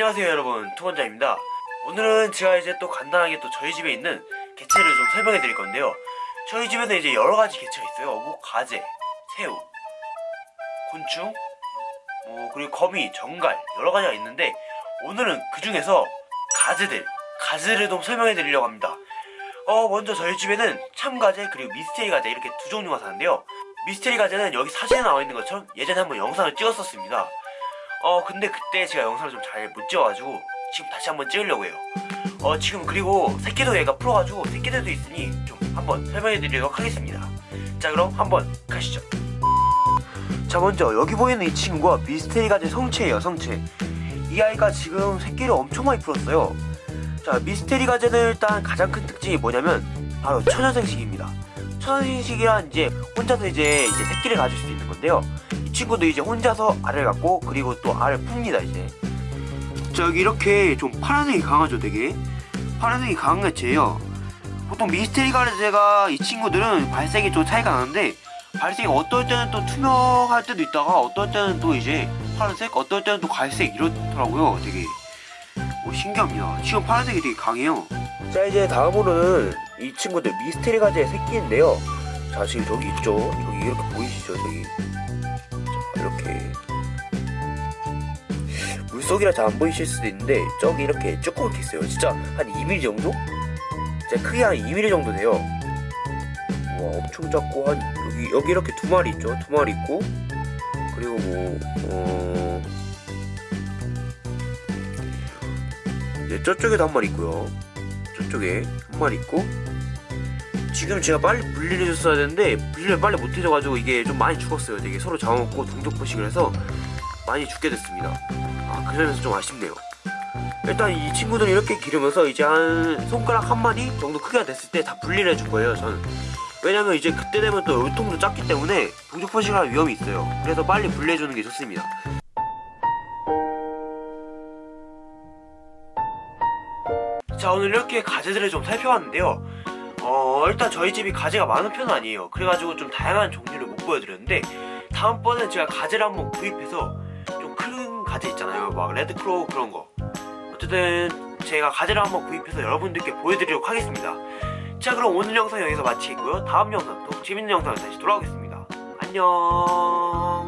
안녕하세요 여러분. 투건자입니다. 오늘은 제가 이제 또 간단하게 또 저희 집에 있는 개체를 좀 설명해 드릴 건데요. 저희 집에는 이제 여러가지 개체가 있어요. 뭐 가재, 새우, 곤충, 뭐 그리고 거미, 정갈 여러가지가 있는데 오늘은 그 중에서 가재들 가재를 좀 설명해 드리려고 합니다. 어 먼저 저희 집에는 참가재 그리고 미스테리 가재 이렇게 두 종류가 사는데요. 미스테리 가재는 여기 사진에 나와 있는 것처럼 예전에 한번 영상을 찍었었습니다 어 근데 그때 제가 영상을 좀 잘 못 찍어가지고 지금 다시 한번 찍으려고 해요. 어 지금 그리고 새끼도 얘가 풀어가지고 새끼들도 있으니 좀 한번 설명해 드리도록 하겠습니다. 자 그럼 한번 가시죠. 자 먼저 여기 보이는 이 친구가 미스테리 가재 성체예요 성체. 이 아이가 지금 새끼를 엄청 많이 풀었어요. 자 미스테리 가재는 일단 가장 큰 특징이 뭐냐면 바로 천연생식입니다. 천연생식이란 이제 혼자서 이제 이제 새끼를 가질 수 있는 건데요. 이 친구도 이제 혼자서 알을 갖고 그리고 또 알을 풉니다 이제. 자 여기 이렇게 좀 파란색이 강하죠 되게? 파란색이 강한 개체예요. 보통 미스테리 가재가 이 친구들은 발색이 좀 차이가 나는데 발색이 어떨 때는 또 투명할 때도 있다가 어떨 때는 또 이제 파란색 어떨 때는 또 갈색 이렇더라고요 되게. 오, 신기합니다. 지금 파란색이 되게 강해요. 자 이제 다음으로는 이 친구들 미스테리 가재의 새끼인데요. 자 지금 저기 있죠? 여기 이렇게 보이시죠 저기? 자 이렇게. 물속이라 잘 안 보이실 수도 있는데 저기 이렇게 조그맣게 있어요. 진짜 한 2mm 정도? 진짜 크기 한 2mm 정도 돼요. 와 엄청 작고 한 여기 여기 이렇게 두 마리 있죠? 두 마리 있고. 그리고 뭐 어... 네, 저쪽에도 한 마리 있고요. 저쪽에 한 마리 있고 지금 제가 빨리 분리를 해줬어야 되는데 분리를 빨리 못 해줘가지고 이게 좀 많이 죽었어요. 되게 서로 잡아먹고 동족 포식을 해서 많이 죽게 됐습니다. 아그 점에서 좀 아쉽네요. 일단 이 친구들은 이렇게 기르면서 이제 한 손가락 한 마리 정도 크기가 됐을 때 다 분리를 해줄 거예요 저는. 왜냐면 이제 그때 되면 또 열통도 작기 때문에 동족 포식을 할 위험이 있어요. 그래서 빨리 분리해주는 게 좋습니다. 자 오늘 이렇게 가재들을 좀 살펴봤는데요 어 일단 저희 집이 가재가 많은 편은 아니에요. 그래가지고 좀 다양한 종류를 못 보여드렸는데 다음번엔 제가 가재를 한번 구입해서 좀 큰 가재 있잖아요. 막 red claw 그런 거. 어쨌든 제가 가재를 한번 구입해서 여러분들께 보여드리도록 하겠습니다. 자 그럼 오늘 영상 여기서 마치겠고요. 다음 영상 또 재밌는 영상으로 다시 돌아오겠습니다. 안녕